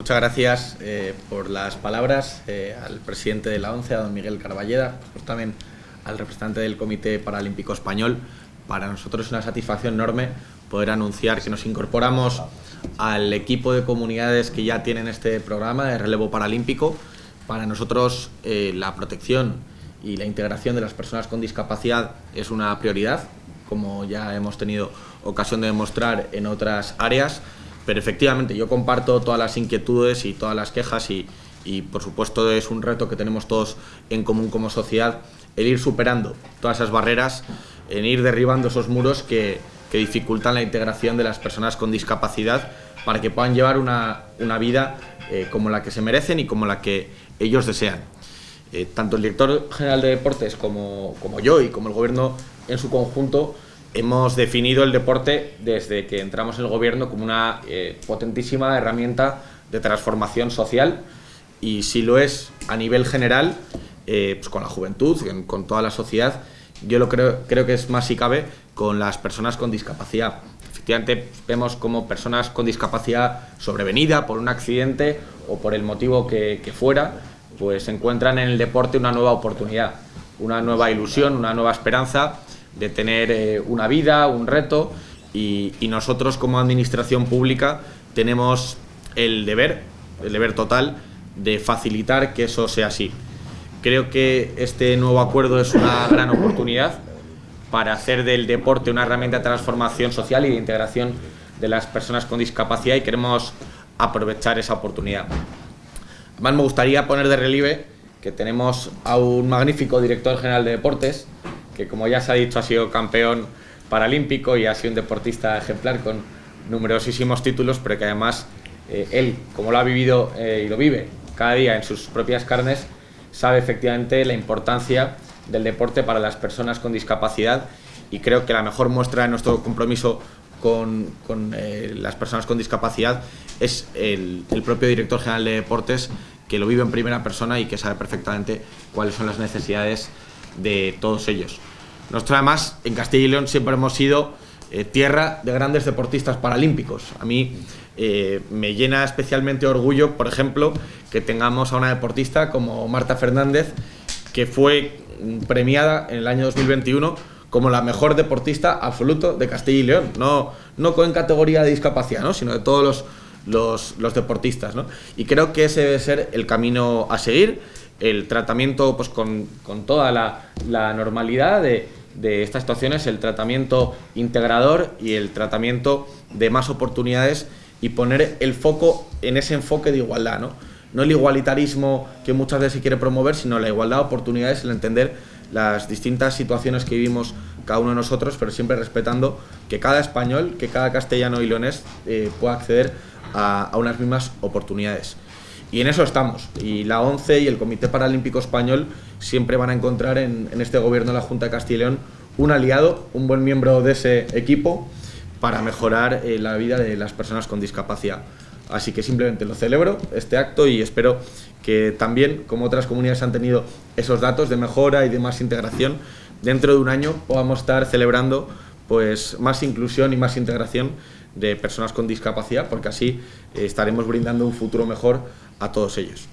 Muchas gracias eh, por las palabras eh, al presidente de la ONCE, a don Miguel Carballeda, pues también al representante del Comité Paralímpico Español. Para nosotros es una satisfacción enorme poder anunciar que nos incorporamos al equipo de comunidades que ya tienen este programa de relevo paralímpico. Para nosotros eh, la protección y la integración de las personas con discapacidad es una prioridad, como ya hemos tenido ocasión de demostrar en otras áreas pero efectivamente yo comparto todas las inquietudes y todas las quejas y, por supuesto es un reto que tenemos todos en común como sociedad, el ir superando todas esas barreras, en ir derribando esos muros que, dificultan la integración de las personas con discapacidad para que puedan llevar una, vida eh, como la que se merecen y como la que ellos desean. Eh, tanto el director general de deportes como, como yo y como el gobierno en su conjunto hemos definido el deporte desde que entramos en el gobierno como una eh, potentísima herramienta de transformación social y si lo es a nivel general, eh, pues con la juventud, con toda la sociedad, yo lo creo, creo que es más si cabe con las personas con discapacidad. Efectivamente vemos como personas con discapacidad sobrevenida por un accidente o por el motivo que, que fuera, pues encuentran en el deporte una nueva oportunidad, una nueva ilusión, una nueva esperanza de tener eh, una vida, un reto y, nosotros como administración pública tenemos el deber, el deber total de facilitar que eso sea así. Creo que este nuevo acuerdo es una gran oportunidad para hacer del deporte una herramienta de transformación social y de integración de las personas con discapacidad y queremos aprovechar esa oportunidad. Además me gustaría poner de relieve que tenemos a un magnífico director general de deportes, que como ya se ha dicho ha sido campeón paralímpico y ha sido un deportista ejemplar con numerosísimos títulos, pero que además eh, él, como lo ha vivido eh, y lo vive cada día en sus propias carnes, sabe efectivamente la importancia del deporte para las personas con discapacidad y creo que la mejor muestra de nuestro compromiso con, eh, las personas con discapacidad es el, el propio director general de deportes que lo vive en primera persona y que sabe perfectamente cuáles son las necesidades de todos ellos. Nosotros además en Castilla y León siempre hemos sido eh, tierra de grandes deportistas paralímpicos. A mí eh, me llena especialmente orgullo, por ejemplo, que tengamos a una deportista como Marta Fernández, que fue premiada en el año 2021 como la mejor deportista absoluto de Castilla y León, no, no en categoría de discapacidad, ¿no? sino de todos los, los, deportistas. ¿no? Y creo que ese debe ser el camino a seguir, el tratamiento pues, con, con toda la, la normalidad de, de estas situaciones, el tratamiento integrador y el tratamiento de más oportunidades y poner el foco en ese enfoque de igualdad, ¿no? No el igualitarismo que muchas veces se quiere promover, sino la igualdad de oportunidades, el entender las distintas situaciones que vivimos cada uno de nosotros, pero siempre respetando que cada español, que cada castellano y leonés eh, pueda acceder a, a unas mismas oportunidades. Y en eso estamos. Y la ONCE y el Comité Paralímpico Español siempre van a encontrar en, este gobierno de la Junta de Castilla y León un aliado, un buen miembro de ese equipo para mejorar eh, la vida de las personas con discapacidad. Así que simplemente lo celebro, este acto, y espero que también, como otras comunidades han tenido esos datos de mejora y de más integración, dentro de un año podamos estar celebrando pues, más inclusión y más integración de personas con discapacidad, porque así eh, estaremos brindando un futuro mejor a todos ellos.